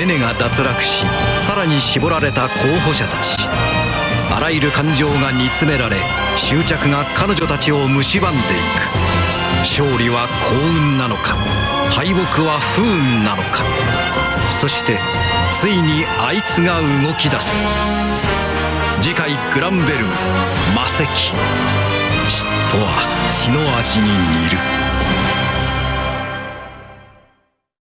ネネが脱落しさらに絞られた候補者たち。あらゆる感情が煮詰められ執着が彼女たちを蝕んでいく。勝利は幸運なのか敗北は不運なのか。そしてついにあいつが動き出す。次回グランベルム魔石。嫉妬は血の味に似る。